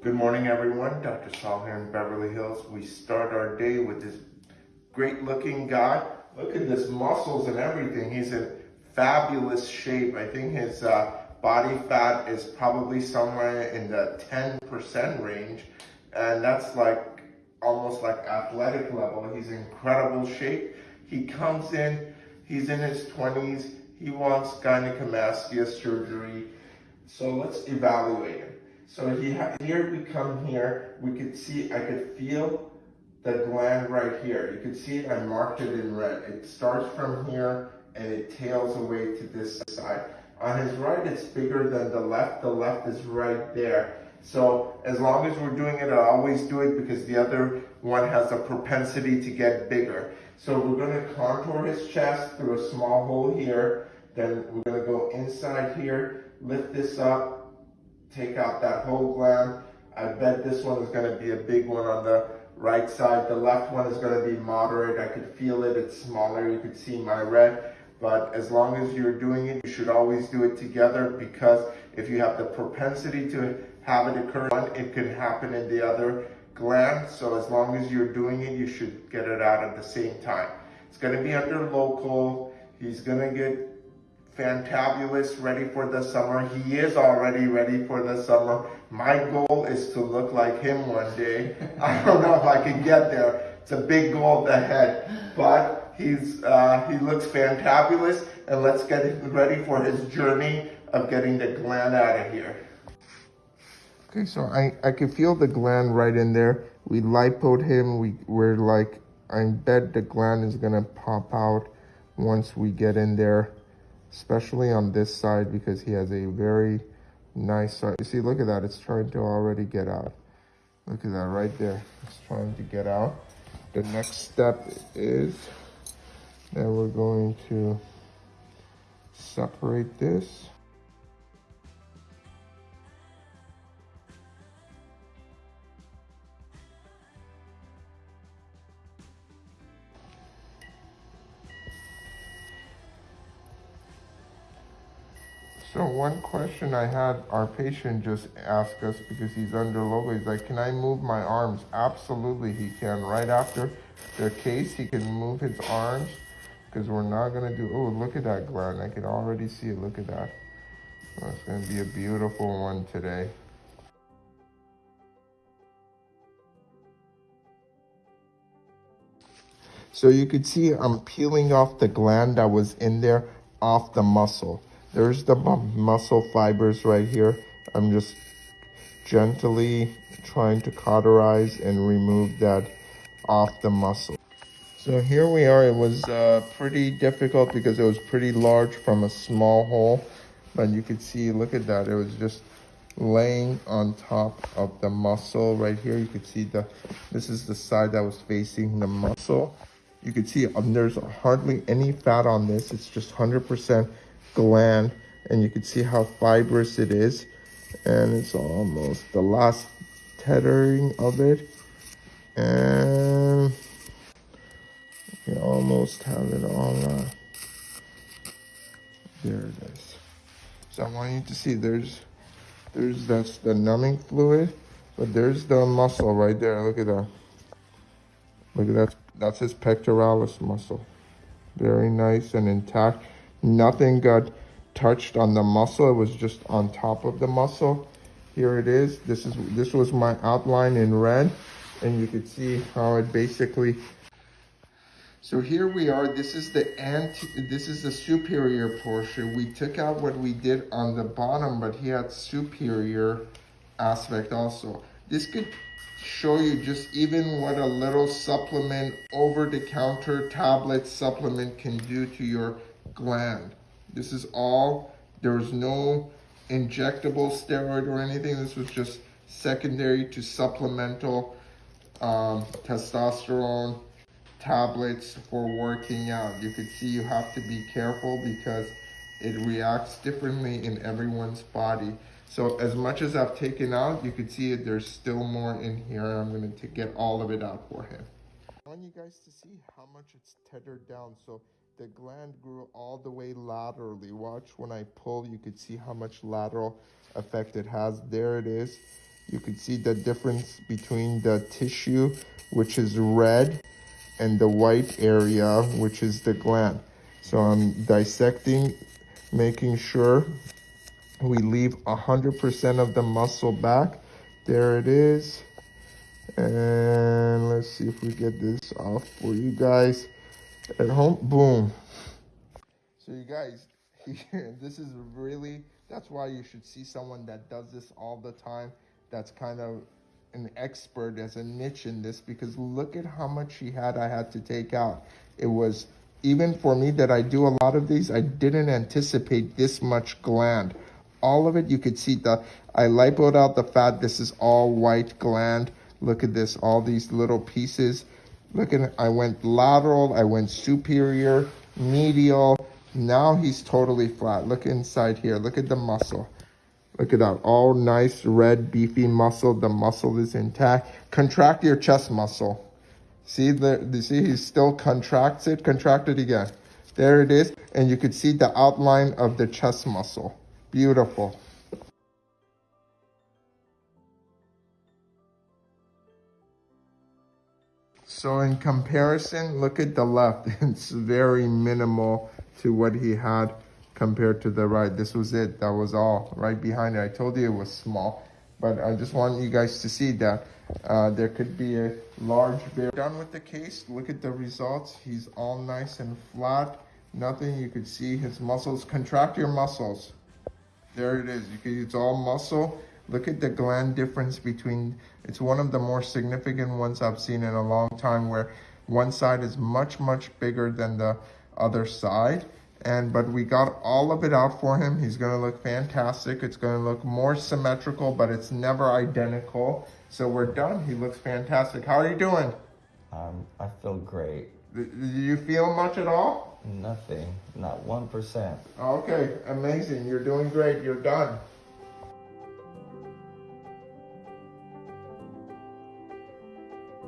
Good morning, everyone. Dr. Saul here in Beverly Hills. We start our day with this great looking guy. Look at this muscles and everything. He's in fabulous shape. I think his uh, body fat is probably somewhere in the 10% range. And that's like almost like athletic level. He's in incredible shape. He comes in, he's in his 20s. He wants gynecomastia surgery. So let's evaluate him. So he here we come here, we could see, I could feel the gland right here. You can see it, I marked it in red. It starts from here and it tails away to this side. On his right, it's bigger than the left. The left is right there. So as long as we're doing it, I always do it because the other one has a propensity to get bigger. So we're gonna contour his chest through a small hole here. Then we're gonna go inside here, lift this up, take out that whole gland. I bet this one is gonna be a big one on the right side. The left one is gonna be moderate. I could feel it, it's smaller. You could see my red. But as long as you're doing it, you should always do it together because if you have the propensity to have it occur, one, it could happen in the other gland. So as long as you're doing it, you should get it out at the same time. It's gonna be under local. He's gonna get fantabulous, ready for the summer. He is already ready for the summer. My goal is to look like him one day. I don't know if I can get there. It's a big goal ahead, but he's uh, he looks fantabulous, and let's get ready for his journey of getting the gland out of here. Okay, so I, I can feel the gland right in there. We lipoed him. We, we're like, I bet the gland is gonna pop out once we get in there especially on this side because he has a very nice side. You see, look at that. It's trying to already get out. Look at that right there. It's trying to get out. The next step is that we're going to separate this. So one question I had our patient just ask us because he's under local, he's like, can I move my arms? Absolutely he can. Right after the case, he can move his arms because we're not gonna do, oh, look at that gland. I can already see it, look at that. Oh, it's gonna be a beautiful one today. So you could see I'm peeling off the gland that was in there off the muscle. There's the muscle fibers right here. I'm just gently trying to cauterize and remove that off the muscle. So here we are. It was uh, pretty difficult because it was pretty large from a small hole. But you could see, look at that. It was just laying on top of the muscle right here. You could see the, this is the side that was facing the muscle. You could see um, there's hardly any fat on this. It's just 100% gland and you can see how fibrous it is and it's almost the last tethering of it. And you almost have it all there it is. So i want you to see there's there's that's the numbing fluid but there's the muscle right there. Look at that. Look at that. That's his pectoralis muscle. Very nice and intact Nothing got touched on the muscle. It was just on top of the muscle. Here it is. This is this was my outline in red. And you can see how it basically so here we are. This is the anti this is the superior portion. We took out what we did on the bottom, but he had superior aspect also. This could show you just even what a little supplement over-the-counter tablet supplement can do to your gland. This is all, there was no injectable steroid or anything. This was just secondary to supplemental um, testosterone tablets for working out. You can see you have to be careful because it reacts differently in everyone's body. So as much as I've taken out, you can see it, there's still more in here. I'm going to get all of it out for him. I want you guys to see how much it's tethered down. So the gland grew all the way laterally. Watch when I pull, you could see how much lateral effect it has. There it is. You can see the difference between the tissue, which is red, and the white area, which is the gland. So I'm dissecting, making sure we leave 100% of the muscle back. There it is. And let's see if we get this off for you guys at home. Boom. So you guys, this is really, that's why you should see someone that does this all the time. That's kind of an expert as a niche in this because look at how much she had I had to take out. It was, even for me that I do a lot of these, I didn't anticipate this much gland. All of it, you could see the, I lipoed out the fat. This is all white gland. Look at this, all these little pieces. Look at, it. I went lateral, I went superior, medial. Now he's totally flat. Look inside here, look at the muscle. Look at that, all nice red beefy muscle. The muscle is intact. Contract your chest muscle. See the, you see he still contracts it, contract it again. There it is, and you could see the outline of the chest muscle. Beautiful. So in comparison, look at the left. It's very minimal to what he had compared to the right. This was it. That was all right behind it. I told you it was small, but I just want you guys to see that uh, there could be a large bear. Done with the case. Look at the results. He's all nice and flat. Nothing. You could see his muscles. Contract your muscles. There it is. You can, it's all muscle. Look at the gland difference between, it's one of the more significant ones I've seen in a long time where one side is much, much bigger than the other side. And, but we got all of it out for him. He's going to look fantastic. It's going to look more symmetrical, but it's never identical. So we're done. He looks fantastic. How are you doing? Um, I feel great. Do you feel much at all? Nothing. Not 1%. Okay, amazing. You're doing great. You're done.